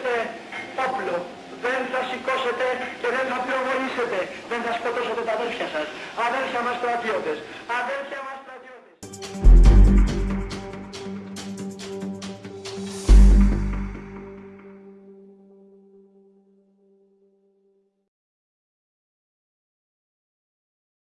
σηκώσετε όπλο. Δεν θα σηκώσετε και δεν θα πυροβολήσετε. Δεν θα σκοτώσετε τα αδέρφια σας. Αδέρφια μας στρατιώτες.